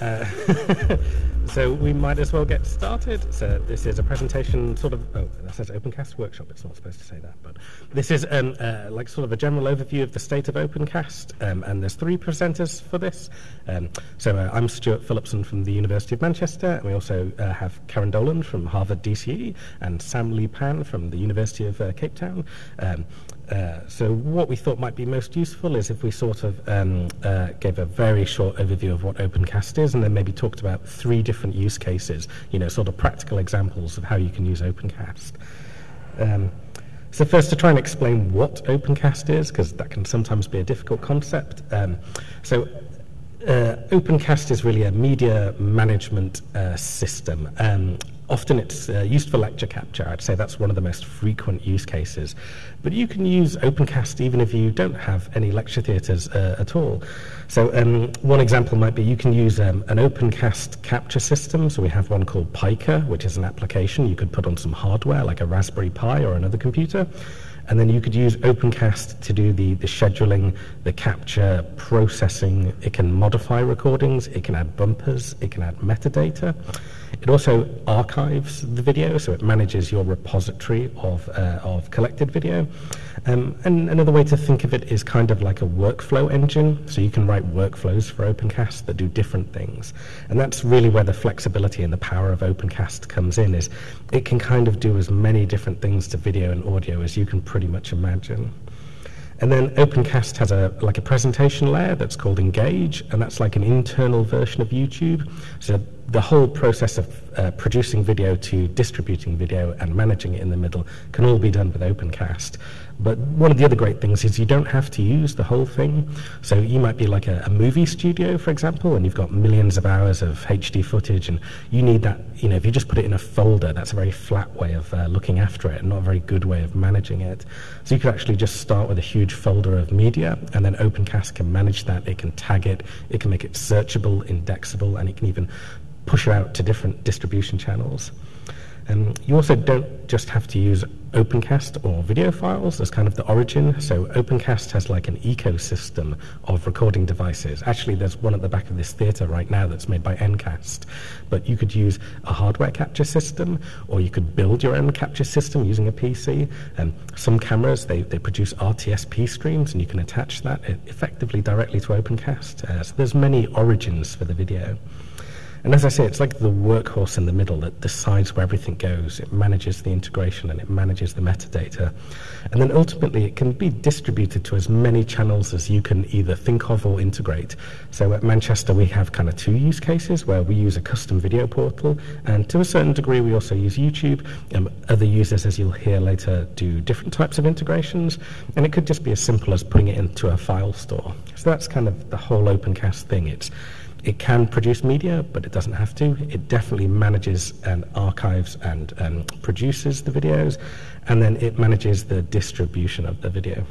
Uh, so we might as well get started. So this is a presentation, sort of. Oh, that says OpenCast workshop. It's not supposed to say that, but this is um, uh, like sort of a general overview of the state of OpenCast. Um, and there's three presenters for this. Um, so uh, I'm Stuart Phillipson from the University of Manchester, and we also uh, have Karen Dolan from Harvard DCE and Sam Lee Pan from the University of uh, Cape Town. Uh, so what we thought might be most useful is if we sort of um, uh, gave a very short overview of what OpenCast is and then maybe talked about three different use cases, you know, sort of practical examples of how you can use OpenCast. Um, so first to try and explain what OpenCast is, because that can sometimes be a difficult concept. Um, so uh, OpenCast is really a media management uh, system. Um, often it's uh, used for lecture capture. I'd say that's one of the most frequent use cases. But you can use OpenCast even if you don't have any lecture theatres uh, at all. So um, one example might be you can use um, an OpenCast capture system. So we have one called pyCA, which is an application you could put on some hardware like a Raspberry Pi or another computer. And then you could use OpenCast to do the, the scheduling, the capture, processing. It can modify recordings, it can add bumpers, it can add metadata. It also archives the video, so it manages your repository of, uh, of collected video. Um, and another way to think of it is kind of like a workflow engine. So you can write workflows for OpenCast that do different things. And that's really where the flexibility and the power of OpenCast comes in, is it can kind of do as many different things to video and audio as you can pretty much imagine. And then OpenCast has a like a presentation layer that's called Engage, and that's like an internal version of YouTube. So the whole process of uh, producing video to distributing video and managing it in the middle can all be done with OpenCast. But one of the other great things is you don't have to use the whole thing. So you might be like a, a movie studio, for example, and you've got millions of hours of HD footage, and you need that. You know, if you just put it in a folder, that's a very flat way of uh, looking after it, and not a very good way of managing it. So you could actually just start with a huge folder of media, and then OpenCast can manage that. It can tag it, it can make it searchable, indexable, and it can even push it out to different distribution channels. Um, you also don't just have to use OpenCast or video files as kind of the origin. So OpenCast has like an ecosystem of recording devices. Actually, there's one at the back of this theatre right now that's made by Ncast. But you could use a hardware capture system, or you could build your own capture system using a PC. And some cameras, they, they produce RTSP streams, and you can attach that effectively directly to OpenCast. Uh, so there's many origins for the video. And as I say, it's like the workhorse in the middle that decides where everything goes. It manages the integration and it manages the metadata. And then ultimately, it can be distributed to as many channels as you can either think of or integrate. So at Manchester, we have kind of two use cases where we use a custom video portal. And to a certain degree, we also use YouTube. Um, other users, as you'll hear later, do different types of integrations. And it could just be as simple as putting it into a file store. So that's kind of the whole OpenCast thing. It's it can produce media, but it doesn't have to. It definitely manages and archives and um, produces the videos, and then it manages the distribution of the video.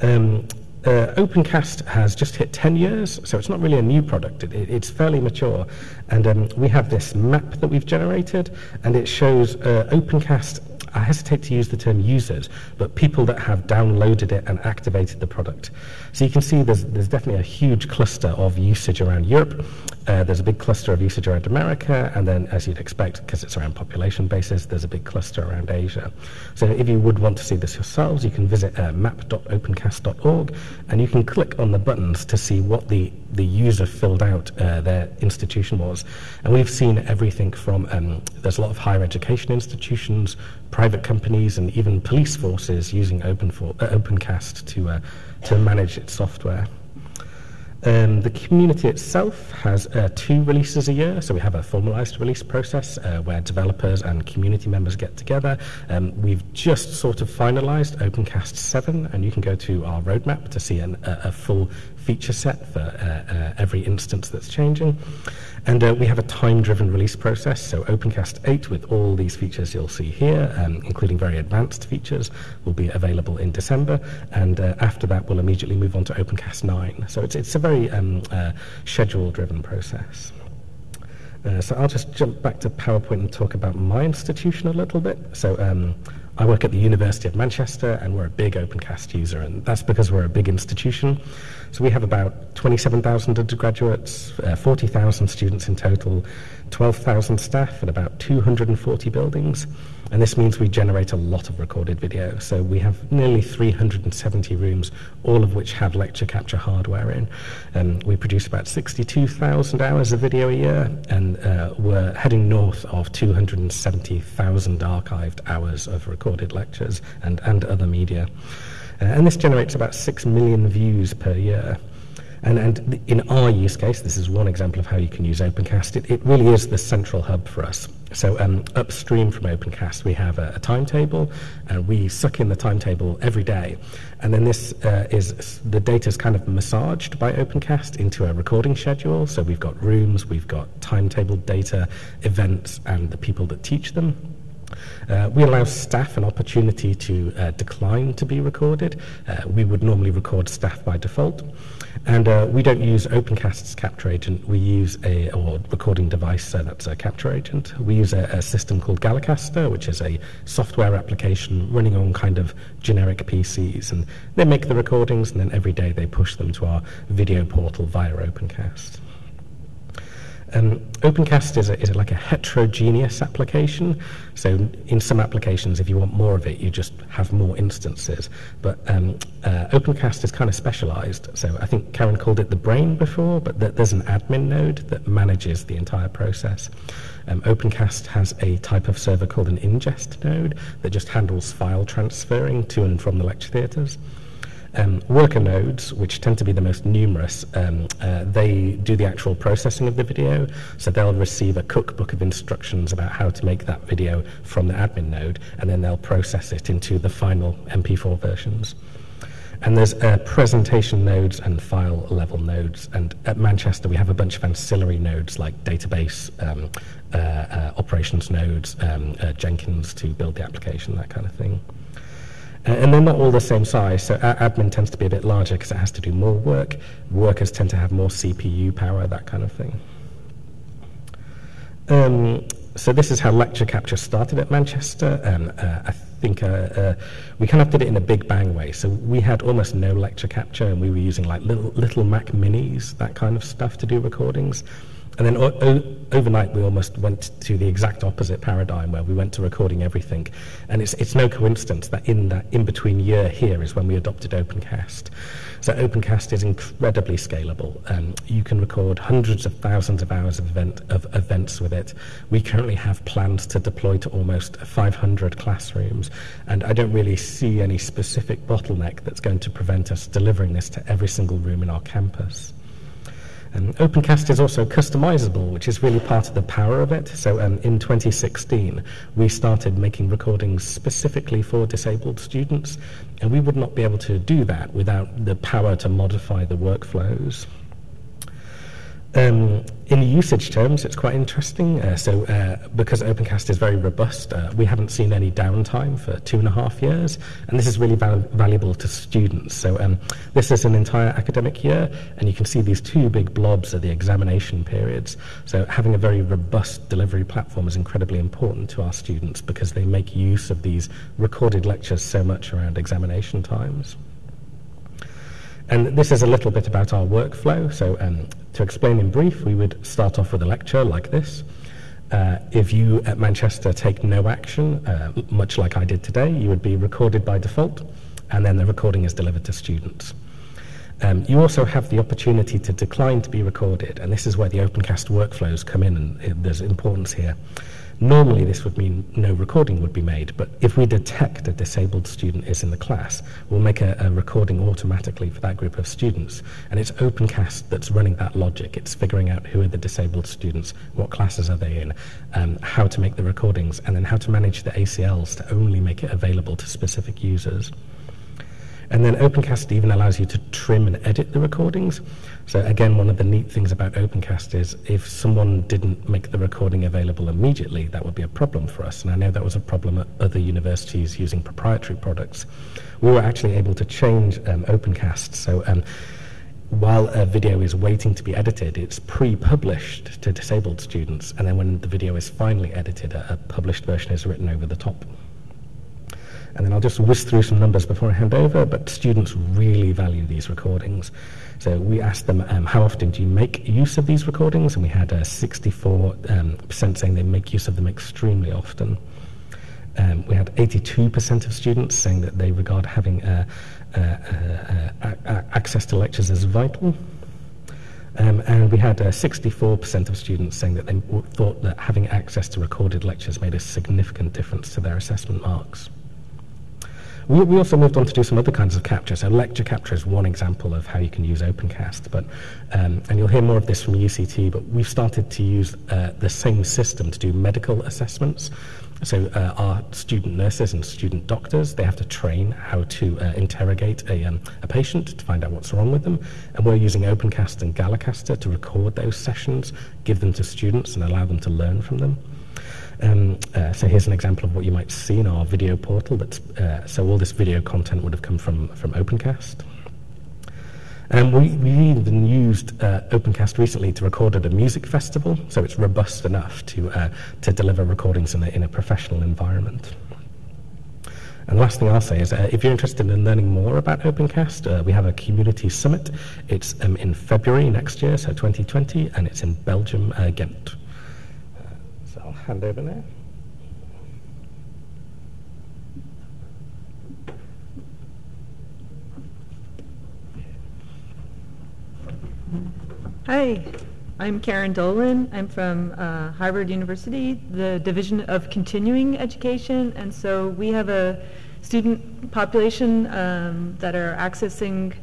Um, uh, OpenCast has just hit 10 years, so it's not really a new product. It, it, it's fairly mature. And um, we have this map that we've generated, and it shows uh, OpenCast I hesitate to use the term users, but people that have downloaded it and activated the product. So you can see there's, there's definitely a huge cluster of usage around Europe. Uh, there's a big cluster of usage around America, and then, as you'd expect, because it's around population basis, there's a big cluster around Asia. So if you would want to see this yourselves, you can visit uh, map.opencast.org, and you can click on the buttons to see what the, the user filled out uh, their institution was. And we've seen everything from, um, there's a lot of higher education institutions, private companies, and even police forces using Open for, uh, OpenCast to, uh, to manage its software. Um, the community itself has uh, two releases a year, so we have a formalized release process uh, where developers and community members get together. Um, we've just sort of finalized OpenCast 7, and you can go to our roadmap to see an, a, a full feature set for uh, uh every instance that's changing. And uh, we have a time-driven release process, so OpenCast 8 with all these features you'll see here, um, including very advanced features, will be available in December, and uh, after that we'll immediately move on to OpenCast 9. So it's, it's a very um, uh, schedule-driven process. Uh, so I'll just jump back to PowerPoint and talk about my institution a little bit. So um, I work at the University of Manchester and we're a big OpenCast user, and that's because we're a big institution. So we have about 27,000 undergraduates, uh, 40,000 students in total, 12,000 staff, and about 240 buildings. And this means we generate a lot of recorded video. So we have nearly 370 rooms, all of which have lecture capture hardware in. Um, we produce about 62,000 hours of video a year, and uh, we're heading north of 270,000 archived hours of recorded lectures and, and other media. Uh, and this generates about 6 million views per year. And, and in our use case, this is one example of how you can use OpenCast. It, it really is the central hub for us. So um, upstream from OpenCast, we have a, a, timetable, and we suck in the timetable every day. And then this uh, is the data is kind of massaged by OpenCast into a recording schedule. So we've got rooms, we've got timetable data, events, and the people that teach them. Uh, we allow staff an opportunity to uh, decline to be recorded. Uh, we would normally record staff by default. And uh, we don't use OpenCast's capture agent. We use a or recording device so that's a capture agent. We use a, a system called Galicaster, which is a software application running on kind of generic PCs. And they make the recordings, and then every day they push them to our video portal via OpenCast. Um, OpenCast is, a, is a, like a heterogeneous application. So in some applications, if you want more of it, you just have more instances. But um, uh, OpenCast is kind of specialized. So I think Karen called it the brain before, but th- there's an admin node that manages the entire process. Um, OpenCast has a type of server called an ingest node that just handles file transferring to and from the lecture theatres. Um, worker nodes, which tend to be the most numerous, um, uh, they do the actual processing of the video. So they'll receive a cookbook of instructions about how to make that video from the admin node, and then they'll process it into the final MP4 versions. And there's uh, presentation nodes and file level nodes. And at Manchester, we have a bunch of ancillary nodes like database, um, uh, uh operations nodes, um, uh, Jenkins to build the application, that kind of thing. Uh, and they're not all the same size, so admin tends to be a bit larger because it has to do more work. Workers tend to have more CPU power, that kind of thing. Um, so this is how lecture capture started at Manchester. Um, uh, I think uh, uh, we kind of did it in a big bang way. So we had almost no lecture capture, and we were using like little, little Mac Minis, that kind of stuff, to do recordings. And then overnight, we almost went to the exact opposite paradigm where we went to recording everything. And it's, it's no coincidence that in that in between year here is when we adopted OpenCast. So OpenCast is incredibly scalable. Um, you can record hundreds of thousands of hours of, event, of events with it. We currently have plans to deploy to almost 500 classrooms. And I don't really see any specific bottleneck that's going to prevent us delivering this to every single room in our campus. Um, OpenCast is also customizable, which is really part of the power of it. So um, in 2016, we started making recordings specifically for disabled students, and we would not be able to do that without the power to modify the workflows. Um, in usage terms, it's quite interesting. Uh, so, uh, because OpenCast is very robust, uh, we haven't seen any downtime for two and a half years, and this is really val- valuable to students. So, um, this is an entire academic year, and you can see these two big blobs are the examination periods. So, having a very robust delivery platform is incredibly important to our students because they make use of these recorded lectures so much around examination times. And this is a little bit about our workflow. So, um, to explain in brief, we would start off with a lecture like this. Uh, if you at Manchester take no action, uh, much like I did today, you would be recorded by default, and then the recording is delivered to students. Um, you also have the opportunity to decline to be recorded, and this is where the OpenCast workflows come in, and there's importance here. Normally, this would mean no recording would be made, but if we detect a disabled student is in the class, we'll make a, a recording automatically for that group of students. And it's OpenCast that's running that logic. It's figuring out who are the disabled students, what classes are they in, um, how to make the recordings, and then how to manage the ACLs to only make it available to specific users. And then OpenCast even allows you to trim and edit the recordings. So again, one of the neat things about OpenCast is if someone didn't make the recording available immediately, that would be a problem for us. And I know that was a problem at other universities using proprietary products. We were actually able to change um, OpenCast. So um, while a video is waiting to be edited, it's pre-published to disabled students, and then when the video is finally edited, a, a published version is written over the top. And then I'll just whisk through some numbers before I hand over, but students really value these recordings. So we asked them, um, how often do you make use of these recordings? And we had uh, 64% um, saying they make use of them extremely often. Um, we had 82% of students saying that they regard having uh, uh, uh, uh access to lectures as vital. Um, and we had 64% of students saying that they w- thought that having access to recorded lectures made a significant difference to their assessment marks. We, we also moved on to do some other kinds of capture. So lecture capture is one example of how you can use OpenCast. But um, and you'll hear more of this from UCT. But we've started to use uh, the same system to do medical assessments. So uh, our student nurses and student doctors, they have to train how to uh, interrogate a, um, a patient to find out what's wrong with them. And we're using OpenCast and Galicaster to record those sessions, give them to students and allow them to learn from them. Um, uh, so here's an example of what you might see in our video portal. That's, uh, so all this video content would have come from, from OpenCast. And we, we even used uh, OpenCast recently to record at a music festival, so it's robust enough to, uh, to deliver recordings in a, in a professional environment. And the last thing I'll say is uh, if you're interested in learning more about OpenCast, uh, we have a community summit. It's um, in February next year, so 2020, and it's in Belgium, uh, Ghent Hi, I'm Karen Dolan. I'm from uh, Harvard University, the Division of Continuing Education, and so we have a student population um, that are accessing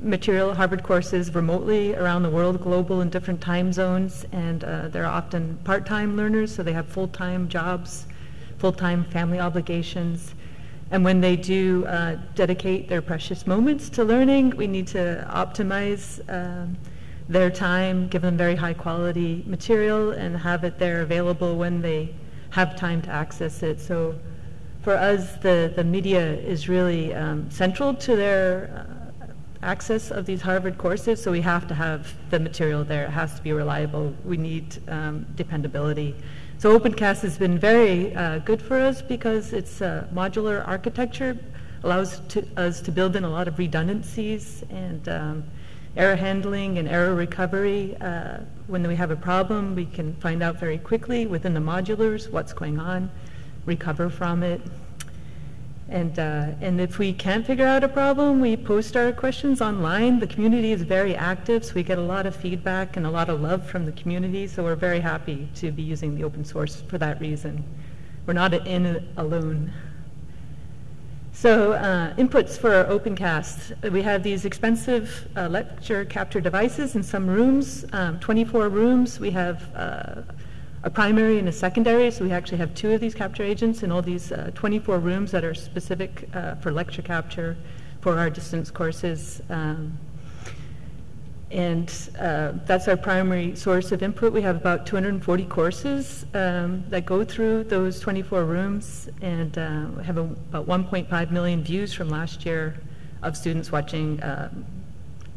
material Harvard courses remotely around the world, global in different time zones, and uh, they're often part-time learners, so they have full-time jobs, full-time family obligations. And when they do uh, dedicate their precious moments to learning, we need to optimize um, their time, give them very high quality material, and have it there available when they have time to access it. So for us, the, the media is really um, central to their uh, access of these Harvard courses, so we have to have the material there. It has to be reliable. We need um, dependability. So OpenCast has been very uh, good for us because it's a modular architecture, allows to, us to build in a lot of redundancies and um, error handling and error recovery. Uh, when we have a problem, we can find out very quickly within the modulars what's going on, recover from it, and, uh, and if we can't figure out a problem, we post our questions online. The community is very active, so we get a lot of feedback and a lot of love from the community, so we're very happy to be using the open source for that reason. We're not in it alone. So uh, inputs for OpenCast. We have these expensive uh, lecture capture devices in some rooms, um, 24 rooms. We have uh, a primary and a secondary. So we actually have two of these capture agents in all these uh, 24 rooms that are specific uh, for lecture capture for our distance courses. Um, and uh, that's our primary source of input. We have about 240 courses um, that go through those 24 rooms, and uh, have a, about 1.5 million views from last year of students watching uh,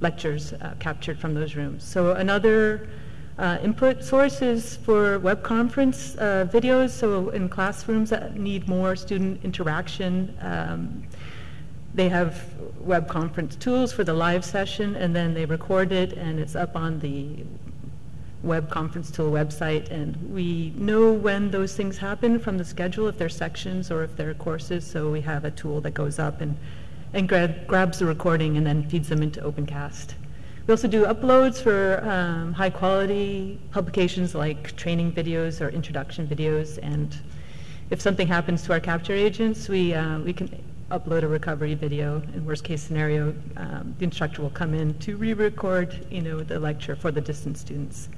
lectures uh, captured from those rooms. So another uh, input sources for web conference uh, videos. So in classrooms that need more student interaction, um, they have web conference tools for the live session, and then they record it, and it's up on the web conference tool website. And we know when those things happen from the schedule, if they're sections or if they're courses. So we have a tool that goes up and, and grab, grabs the recording and then feeds them into OpenCast. We also do uploads for um, high quality publications like training videos or introduction videos. And if something happens to our capture agents, we, uh, we can upload a recovery video. In worst case scenario, um, the instructor will come in to re-record you know, the lecture for the distance students.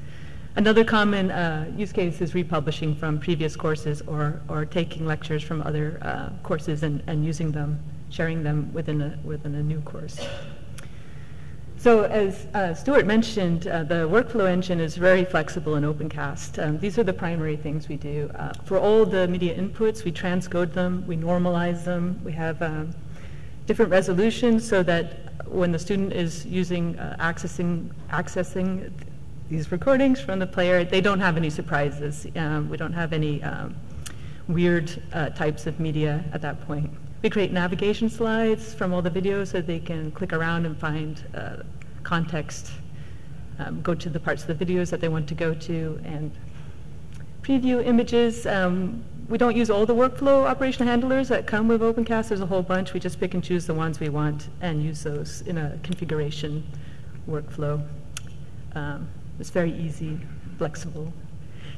Another common uh, use case is republishing from previous courses or, or taking lectures from other uh, courses and, and using them, sharing them within a, within a new course. So as uh, Stuart mentioned, uh, the workflow engine is very flexible in OpenCast. Um, these are the primary things we do. Uh, for all the media inputs, we transcode them, we normalize them, we have um, different resolutions so that when the student is using, uh, accessing, accessing these recordings from the player, they don't have any surprises. Um, we don't have any um, weird uh, types of media at that point. We create navigation slides from all the videos so they can click around and find uh, context, um, go to the parts of the videos that they want to go to, and preview images. Um, we don't use all the workflow operation handlers that come with OpenCast. There's a whole bunch. We just pick and choose the ones we want and use those in a configuration workflow. Um, it's very easy, flexible.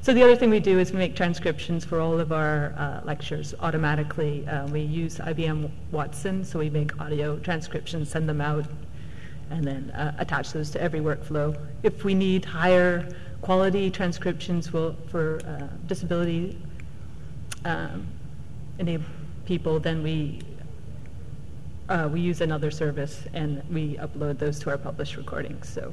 So the other thing we do is we make transcriptions for all of our uh, lectures automatically. Uh, we use IBM Watson, so we make audio transcriptions, send them out, and then uh, attach those to every workflow. If we need higher quality transcriptions will, for uh, disability um, enabled people, then we uh, we use another service and we upload those to our published recordings. So,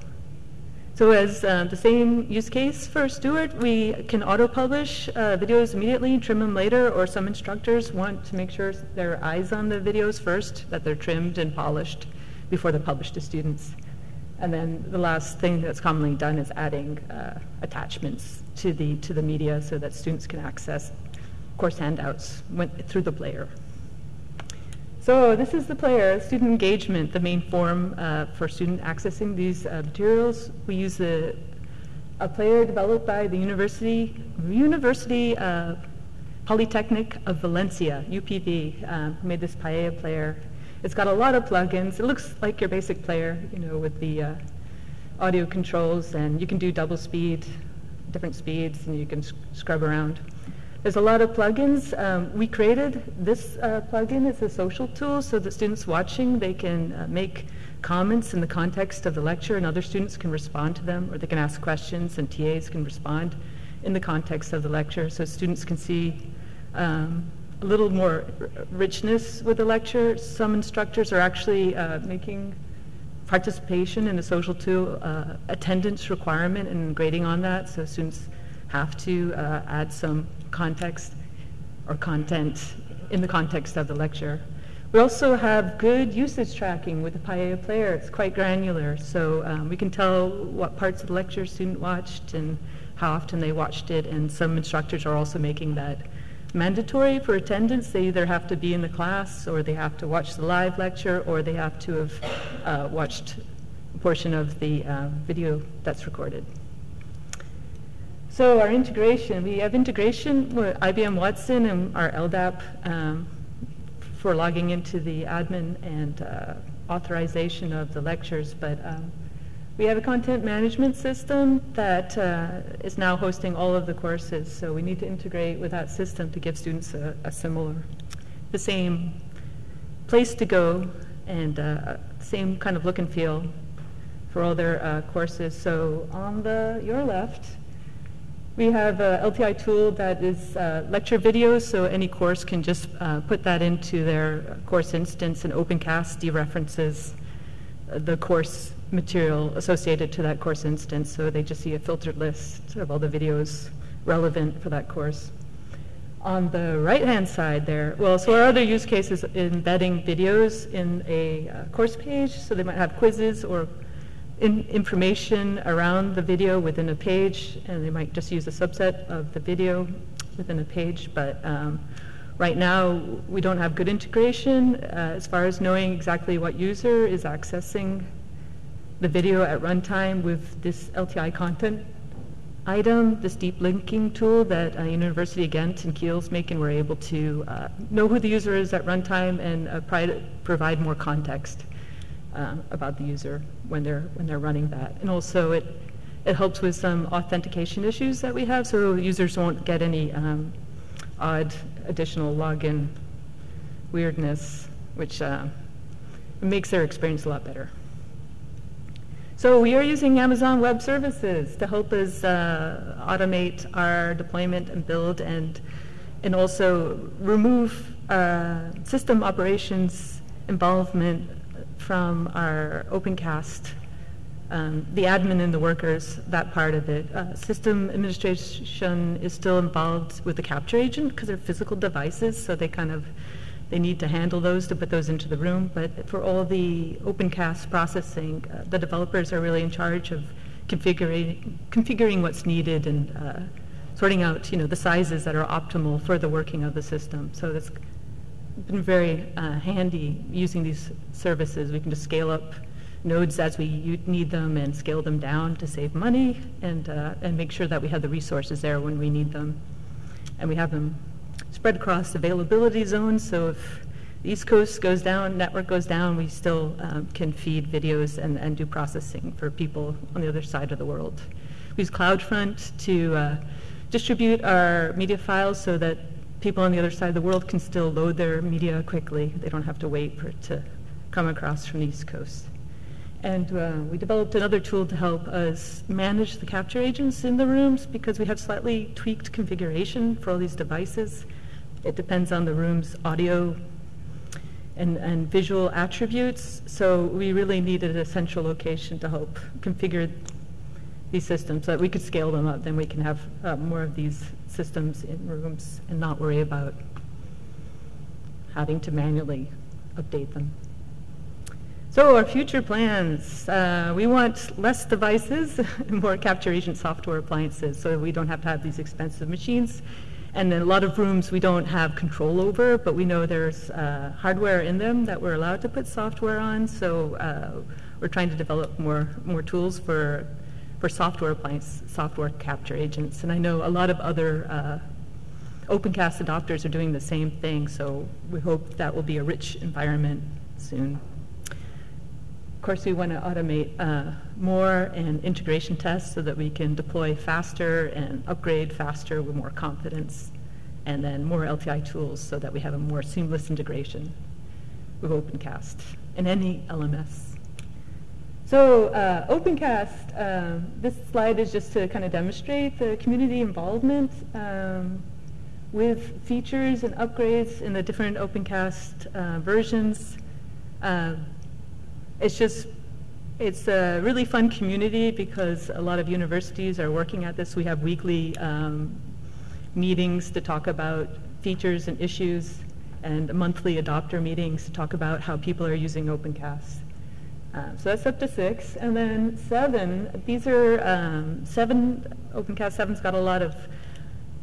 so as uh, the same use case for Stuart, we can auto-publish uh, videos immediately, trim them later, or some instructors want to make sure their eyes on the videos first, that they're trimmed and polished before they're published to students. And then the last thing that's commonly done is adding uh, attachments to the to the media so that students can access course handouts went through the player. So this is the player, student engagement, the main form uh, for student accessing these uh, materials. We use a, player developed by the University, University uh, Polytechnic of Valencia, UPV, uh, who made this Paella player. It's got a lot of plugins. It looks like your basic player, you know, with the uh, audio controls, and you can do double speed, different speeds, and you can sc scrub around. There's a lot of plugins. Um, we created this uh, plugin. It's a social tool so that students watching, they can uh, make comments in the context of the lecture and other students can respond to them or they can ask questions and TAs can respond in the context of the lecture so students can see um, a little more richness with the lecture. Some instructors are actually uh, making participation in the social tool uh, attendance requirement and grading on that so students have to uh, add some context or content in the context of the lecture. We also have good usage tracking with the Paella player. It's quite granular, so um, we can tell what parts of the lecture a student watched and how often they watched it, and some instructors are also making that mandatory for attendance. They either have to be in the class, or they have to watch the live lecture, or they have to have uh, watched a portion of the uh, video that's recorded. So our integration, we have integration with IBM Watson and our LDAP um, for logging into the admin and uh, authorization of the lectures, but um, we have a content management system that uh, is now hosting all of the courses, so we need to integrate with that system to give students a, a similar, the same place to go and uh, same kind of look and feel for all their uh, courses. So on the your left, we have a LTI tool that is uh, lecture videos, so any course can just uh, put that into their course instance and OpenCast dereferences uh, the course material associated to that course instance, so they just see a filtered list of all the videos relevant for that course. On the right-hand side there, well, so our other use case is embedding videos in a uh, course page, so they might have quizzes or in information around the video within a page, and they might just use a subset of the video within a page. But um, right now, we don't have good integration uh, as far as knowing exactly what user is accessing the video at runtime with this LTI content item, this deep linking tool that uh, University of Ghent and Kiel's making, we're able to uh, know who the user is at runtime and uh, provide more context uh, about the user when they're when they're running that. And also it it helps with some authentication issues that we have, so users won't get any um, odd additional login weirdness, which uh, makes their experience a lot better. So we are using Amazon Web Services to help us uh, automate our deployment and build and and also remove uh, system operations involvement from our OpenCast, um, the admin and the workers, that part of it. Uh, system administration is still involved with the capture agent because they're physical devices, so they kind of they need to handle those to put those into the room. But for all the OpenCast processing, uh, the developers are really in charge of configuring configuring what's needed and uh, sorting out you know the sizes that are optimal for the working of the system. So that's been very uh, handy using these services. We can just scale up nodes as we need them and scale them down to save money and, uh, and make sure that we have the resources there when we need them. And we have them spread across availability zones, so if the East Coast goes down, network goes down, we still um, can feed videos and, and do processing for people on the other side of the world. We use CloudFront to uh, distribute our media files so that people on the other side of the world can still load their media quickly. They don't have to wait for it to come across from the East Coast. And uh, we developed another tool to help us manage the capture agents in the rooms because we have slightly tweaked configuration for all these devices. It depends on the room's audio and, and visual attributes. So we really needed a central location to help configure these systems so that we could scale them up. Then we can have uh, more of these systems in rooms and not worry about having to manually update them. So our future plans, uh, we want less devices and more capture agent software appliances so we don't have to have these expensive machines. And then a lot of rooms we don't have control over, but we know there's uh, hardware in them that we're allowed to put software on. So uh, we're trying to develop more, more tools for, for software appliance, software capture agents. And I know a lot of other uh, OpenCast adopters are doing the same thing, so we hope that will be a rich environment soon. Of course, we want to automate uh, more and integration tests so that we can deploy faster and upgrade faster with more confidence, and then more LTI tools so that we have a more seamless integration with OpenCast and any LMS. So uh, OpenCast, uh, this slide is just to kind of demonstrate the community involvement um, with features and upgrades in the different OpenCast uh, versions. Uh, it's just, it's a really fun community because a lot of universities are working at this. We have weekly um, meetings to talk about features and issues and monthly adopter meetings to talk about how people are using OpenCast. Uh, so that's up to six. And then seven, these are um, seven, OpenCast 7's got a lot of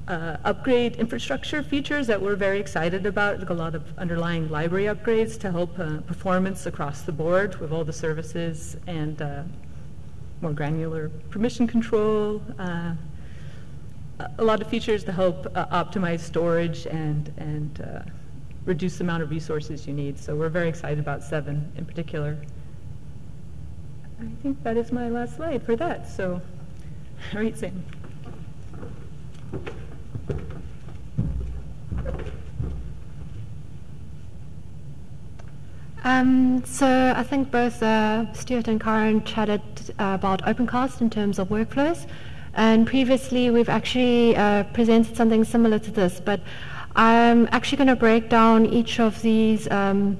uh, upgrade infrastructure features that we're very excited about, like a lot of underlying library upgrades to help uh, performance across the board with all the services and uh, more granular permission control, uh, a lot of features to help uh, optimize storage and, and uh, reduce the amount of resources you need. So we're very excited about 7 in particular. I think that is my last slide for that. So, right, Sam. Um, so I think both uh, Stuart and Karen chatted uh, about OpenCast in terms of workflows. And previously we've actually uh, presented something similar to this, but I'm actually going to break down each of these um,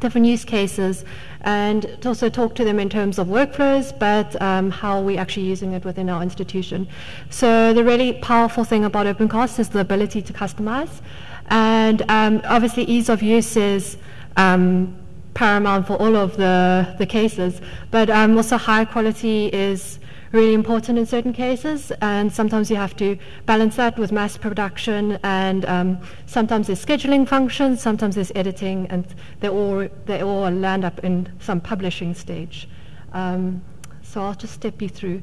different use cases and also talk to them in terms of workflows, but um, how are we're actually using it within our institution. So the really powerful thing about OpenCast is the ability to customize. And um, obviously ease of use is um, paramount for all of the, the cases. But um, also high quality is really important in certain cases, and sometimes you have to balance that with mass production, and um, sometimes there's scheduling functions, sometimes there's editing, and they all, they all land up in some publishing stage. Um, so I'll just step you through.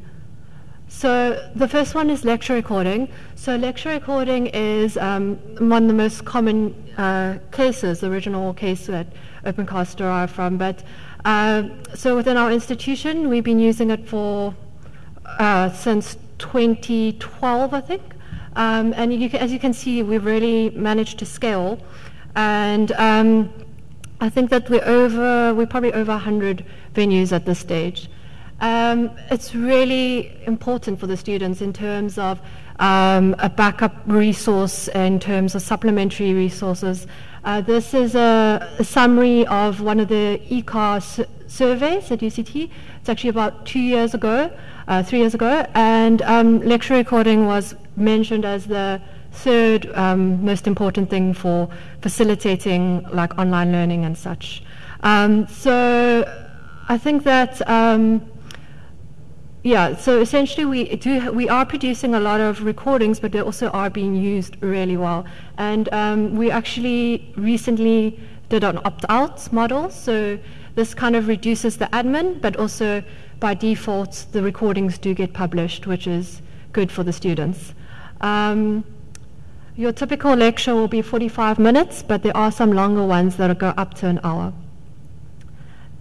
So the first one is lecture recording. So lecture recording is um, one of the most common uh, cases, the original case that OpenCast derived from. But uh, so within our institution, we've been using it for uh, since 2012, I think. Um, and you as you can see, we've really managed to scale. And um, I think that we're over, we're probably over 100 venues at this stage. Um, it's really important for the students in terms of um, a backup resource, in terms of supplementary resources. Uh, this is a, a, summary of one of the ECAR surveys at UCT. It's actually about two years ago, uh, three years ago, and um, lecture recording was mentioned as the third um, most important thing for facilitating like online learning and such. Um, so I think that um, yeah, so essentially we do we are producing a lot of recordings, but they also are being used really well. And um, we actually recently did an opt-out model, so this kind of reduces the admin, but also by default the recordings do get published, which is good for the students. Um, your typical lecture will be 45 minutes, but there are some longer ones that will go up to an hour.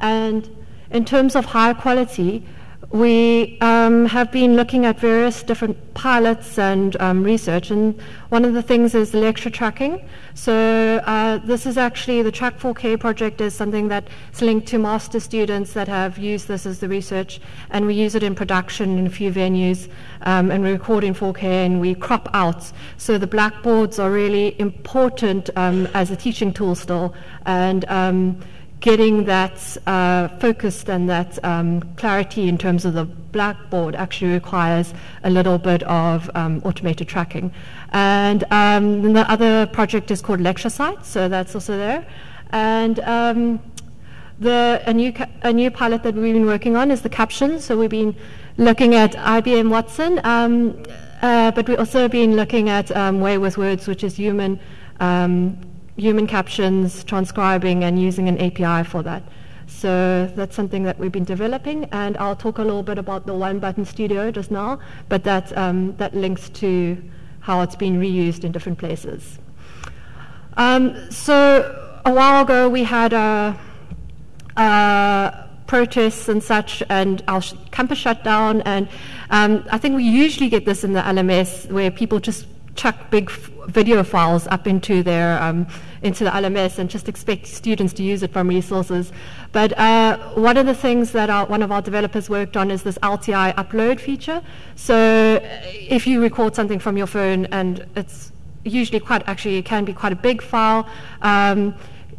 And in terms of high quality, we um, have been looking at various different pilots and um, research, and one of the things is lecture tracking. So uh, this is actually the Track 4K project is something that's linked to master students that have used this as the research, and we use it in production in a few venues, um, and we record in 4K and we crop out. So the blackboards are really important um, as a teaching tool still, and um, getting that uh, focused and that um, clarity in terms of the blackboard actually requires a little bit of um, automated tracking. And um, the other project is called LectureSight, so that's also there. And um, the, a, new a new pilot that we've been working on is the captions. So we've been looking at IBM Watson, um, uh, but we've also been looking at um, Way with Words, which is human um, human captions, transcribing, and using an API for that. So that's something that we've been developing, and I'll talk a little bit about the One Button Studio just now, but that, um, that links to how it's been reused in different places. Um, so a while ago we had a, a protests and such, and our sh- campus shut down. And um, I think we usually get this in the LMS where people just chuck big f- video files up into their um, into the LMS and just expect students to use it from resources. But uh, one of the things that our, one of our developers worked on is this LTI upload feature. So if you record something from your phone and it's usually quite actually it can be quite a big file. Um,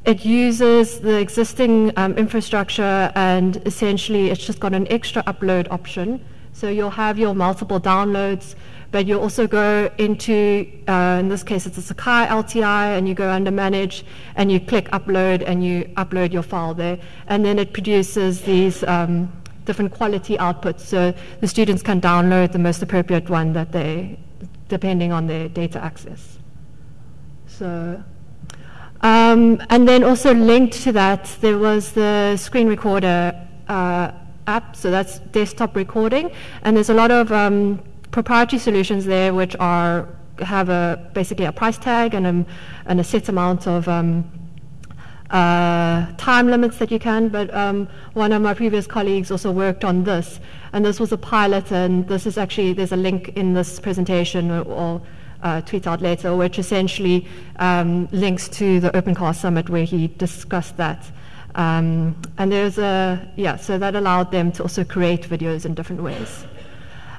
it uses the existing um, infrastructure and essentially it's just got an extra upload option. So you'll have your multiple downloads but you also go into, uh, in this case, it's a Sakai LTI, and you go under Manage, and you click Upload, and you upload your file there, and then it produces these um, different quality outputs, so the students can download the most appropriate one that they, depending on their data access. So. Um, and then also linked to that, there was the screen recorder uh, app, so that's desktop recording, and there's a lot of um, proprietary solutions there which are have a basically a price tag and a, and a set amount of um, uh, time limits that you can. But um, one of my previous colleagues also worked on this, and this was a pilot. And this is actually there's a link in this presentation or. Uh, tweet out later, which essentially um, links to the OpenCast Summit where he discussed that. Um, and there's a, yeah, so that allowed them to also create videos in different ways.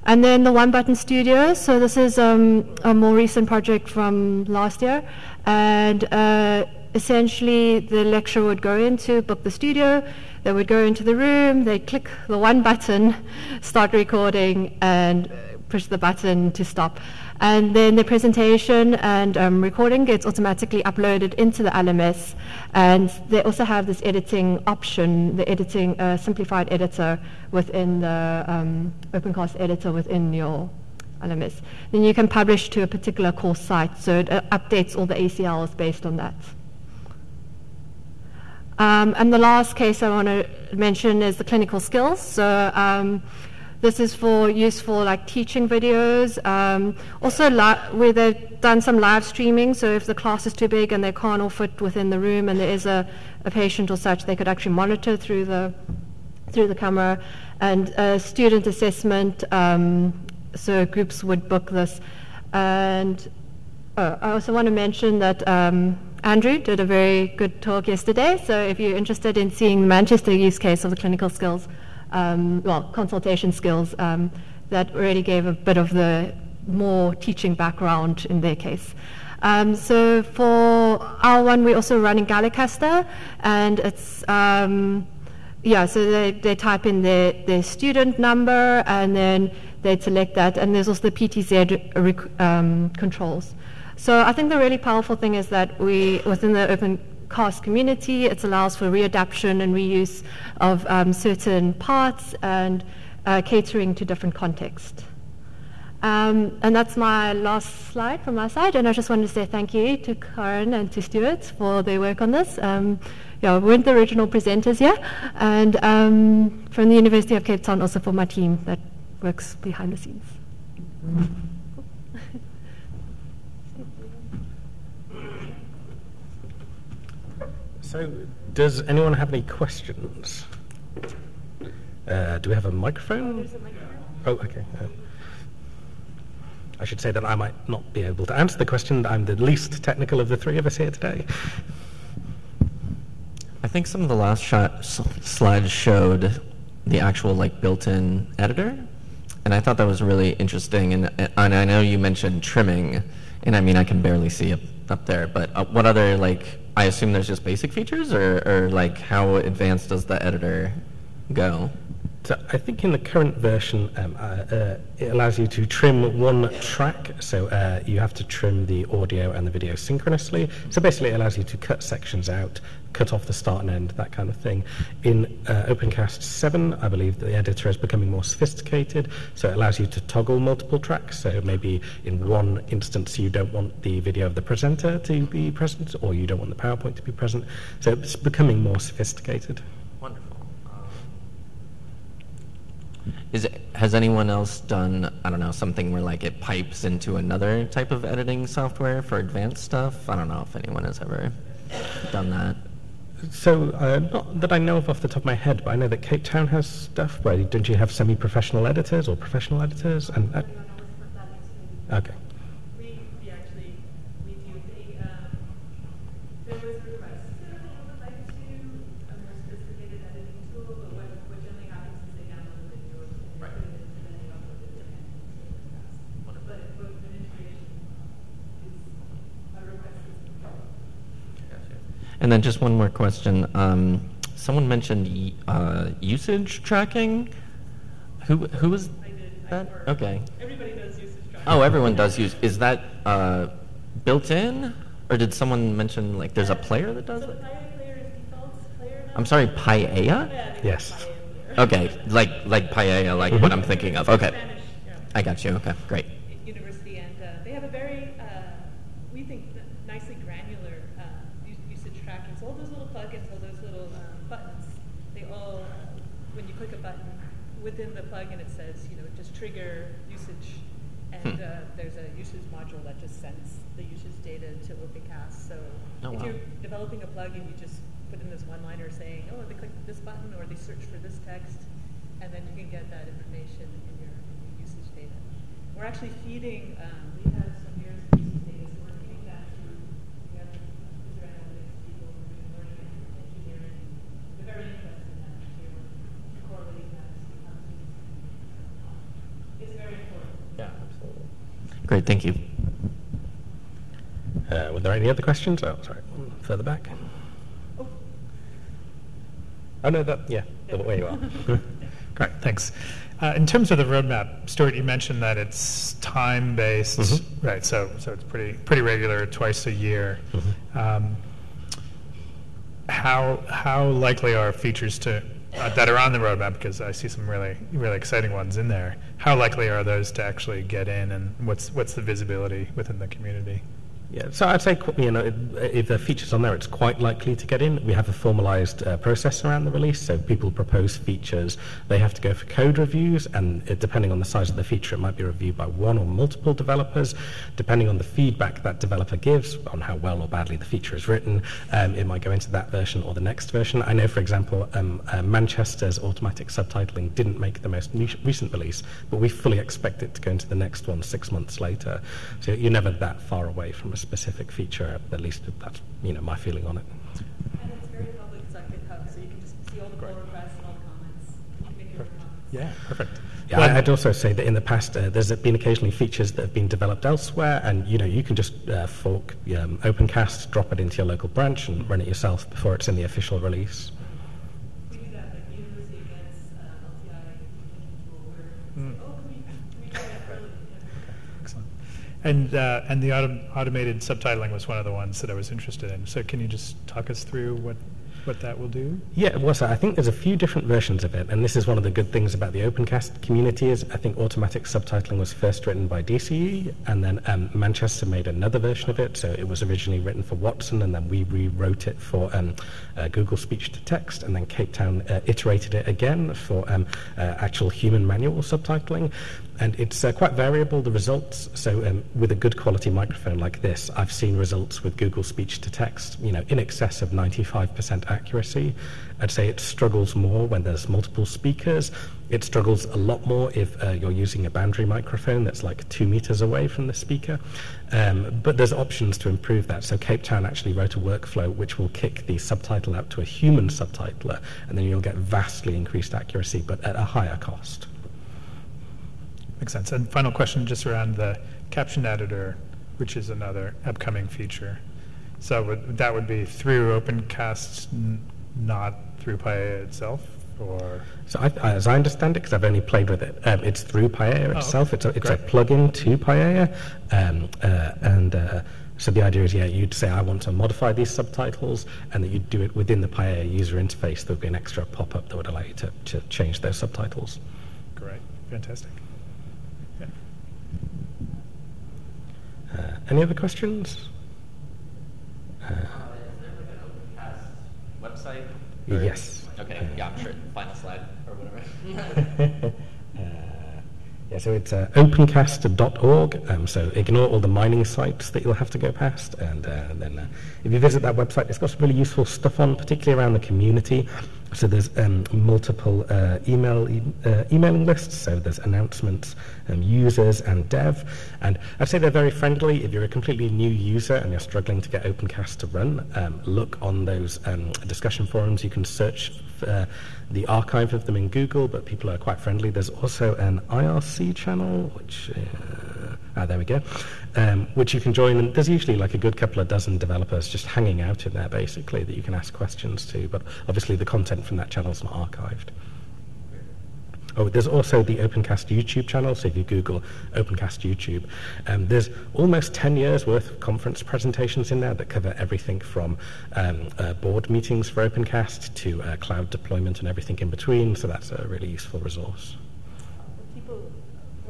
And then the One Button Studio. So this is um, a more recent project from last year, and uh, essentially the lecturer would go into book the studio. They would go into the room. They'd click the one button, start recording, and push the button to stop. And then the presentation and um, recording gets automatically uploaded into the LMS. And they also have this editing option, the editing uh, simplified editor within the um, OpenCast editor within your LMS. Then you can publish to a particular course site, so it uh, updates all the ACLs based on that. Um, and the last case I want to mention is the clinical skills. So um, this is for use for like teaching videos. Um, also, where they've done some live streaming. So if the class is too big and they can't all fit within the room, and there is a, a patient or such, they could actually monitor through the through the camera. And uh, student assessment. Um, so groups would book this. And oh, I also want to mention that. Um, Andrew did a very good talk yesterday, so if you're interested in seeing the Manchester use case of the clinical skills, um, well, consultation skills um, that really gave a bit of the more teaching background in their case. Um, so for our one, we also run in Galicaster, and it's um, yeah. So they, they type in their, their student number, and then they select that, and there's also the PTZ um, controls. So I think the really powerful thing is that we within the open cast community. It allows for readaptation and reuse of um, certain parts and uh, catering to different contexts. Um, and that's my last slide from my side. And I just wanted to say thank you to Karen and to Stuart for their work on this. Um, yeah, we weren't the original presenters here. And um, from the University of Cape Town, also for my team that works behind the scenes. So, does anyone have any questions? Uh, do we have a microphone? Oh, okay. Uh, I should say that I might not be able to answer the question. I'm the least technical of the three of us here today. I think some of the last shot, slides showed the actual like built-in editor, and I thought that was really interesting. And, and I know you mentioned trimming, and I mean I can barely see it up there. But uh, what other like? I assume there's just basic features, or, or like how advanced does the editor go? So I think in the current version, um, uh, uh, it allows you to trim one track. So uh, you have to trim the audio and the video synchronously. So basically, it allows you to cut sections out, cut off the start and end, that kind of thing. In uh, OpenCast 7, I believe the editor is becoming more sophisticated. So it allows you to toggle multiple tracks. So maybe in one instance, you don't want the video of the presenter to be present, or you don't want the PowerPoint to be present. So it's becoming more sophisticated. Is it, has anyone else done, I don't know, something where like it pipes into another type of editing software for advanced stuff? I don't know if anyone has ever done that. So, uh, not that I know of off the top of my head, but I know that Cape Town has stuff. Where don't you have semi-professional editors or professional editors? And uh, okay. And then just one more question. Um, someone mentioned uh, usage tracking. Who who was that? Okay. Everybody does usage tracking. Oh, everyone does use. Is that uh, built in, or did someone mention like there's a player that does so it? Player is player. I'm sorry, Paella. Yes. Okay, like like Paella, like what I'm thinking of. Okay, I got you. Okay, great. University, and uh, they have a very, uh, we think, n- nicely granular uh, u- usage tracking. So all those little plugins, all those little um, buttons, they all, uh, when you click a button within the plugin, it says, you know, just trigger usage, and Hmm. uh, there's a usage module that just sends the usage data to OpenCast. So Oh, if wow. you're developing a plugin, you just put in this one-liner saying, oh, they clicked this button or they searched for this text, and then you can get that information in your, in your usage data. We're actually feeding, um, we have some years of usage data, so we're feeding that to, we have user analytics people who are doing learning and engineering. They're very interested in that material, correlating that to how to use it. It's very important. Yeah, absolutely. Great, thank you. Uh, were there any other questions? Oh, sorry, further back. Oh, Oh no, that yeah, the way you are. Great, thanks. Uh, in terms of the roadmap, Stuart, you mentioned that it's time-based, Mhm. right? So, so it's pretty pretty regular, twice a year. Um, how how likely are features to uh, that are on the roadmap? Because I see some really really exciting ones in there. How likely are those to actually get in, and what's what's the visibility within the community? Yeah, so I'd say you know if, there are features on there, it's quite likely to get in. We have a formalised uh, process around the release, so people propose features. They have to go for code reviews, and depending on the size of the feature, it might be reviewed by one or multiple developers. Depending on the feedback that developer gives on how well or badly the feature is written, um, it might go into that version or the next version. I know, for example, um, uh, Manchester's automatic subtitling didn't make the most recent release, but we fully expect it to go into the next one six months later. So you're never that far away from a specific feature. At least that's you know my feeling on it. and it's very public, it's on GitHub, so you can just see all the pull requests and all the comments. You can make your own comments. Yeah, perfect. Yeah, Well, I- I'd also say that in the past, uh, there's been occasionally features that have been developed elsewhere, and you know you can just uh, fork um, OpenCast, drop it into your local branch, and run it yourself before it's in the official release. We do that, like university against uh, LTI tool where, Mm. oh, can we, can we do that early? Yeah. Excellent. And, uh, and the autom- automated subtitling was one of the ones that I was interested in. So can you just talk us through what, what that will do? Yeah, well, so I think there's a few different versions of it, and this is one of the good things about the OpenCast community is I think automatic subtitling was first written by DCE, and then um, Manchester made another version of it. So it was originally written for Watson, and then we rewrote it for um, uh, Google Speech to Text, and then Cape Town uh, iterated it again for um, uh, actual human manual subtitling and it's uh, quite variable, the results. So um, with a good quality microphone like this, I've seen results with Google Speech to Text, you know, in excess of 95% accuracy. I'd say it struggles more when there's multiple speakers. It struggles a lot more if uh, you're using a boundary microphone that's like two meters away from the speaker. Um, but there's options to improve that. So Cape Town actually wrote a workflow which will kick the subtitle out to a human subtitler, and then you'll get vastly increased accuracy, but at a higher cost. Makes sense. And final question just around the caption editor, which is another upcoming feature. So would, that would be through OpenCast, n- not through Paella itself, or? So I, as I understand it, because I've only played with it, um, it's through Oh, itself. okay. It's a, it's a plugin to Paella, um, uh, and uh, so the idea is, yeah, you'd say I want to modify these subtitles, and that you'd do it within the Paella user interface. There would be an extra pop-up that would allow you to, to change those subtitles. Great, fantastic. Uh, any other questions? Uh, website? Yes. Okay, yeah, I'm sure. Final slide or whatever. Uh, yeah, so it's uh, opencast.org. Um, so ignore all the mining sites that you'll have to go past, and, uh, then uh, if you visit that website, it's got some really useful stuff on, particularly around the community. So there's um, multiple uh, email e- uh, emailing lists. So there's announcements, um, users, and dev. And I'd say they're very friendly. If you're a completely new user and you're struggling to get OpenCast to run, um, look on those um, discussion forums. You can search uh, the archive of them in Google, but people are quite friendly. There's also an IRC channel, which uh, ah, there we go, um, which you can join. And there's usually like a good couple of dozen developers just hanging out in there, basically, that you can ask questions to. But obviously, the content from that channel is not archived. Oh, there's also the OpenCast YouTube channel. So if you Google OpenCast YouTube, um, there's almost 10 years worth of conference presentations in there that cover everything from um, uh, board meetings for OpenCast to uh, cloud deployment and everything in between. So that's a really useful resource.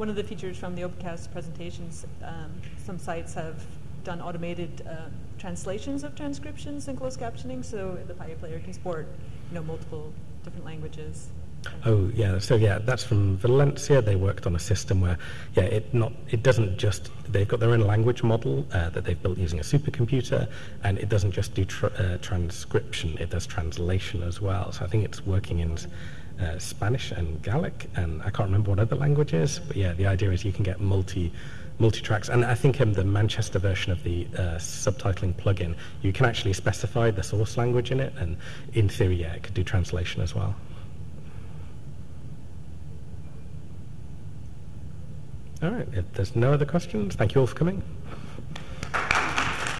One of the features from the OpenCast presentations, um, some sites have done automated uh, translations of transcriptions and closed captioning, so the player can support, you know, multiple different languages. Oh yeah, so yeah, that's from Valencia. They worked on a system where, yeah, it not it doesn't just they've got their own language model uh, that they've built using a supercomputer, and it doesn't just do tr- uh, transcription; it does translation as well. So I think it's working in uh, Spanish and Gallic, and I can't remember what other language is, but yeah, the idea is you can get multi multi tracks, and I think um, the Manchester version of the uh, subtitling plugin, you can actually specify the source language in it, and in theory, yeah, it could do translation as well. All right, if there's no other questions, thank you all for coming.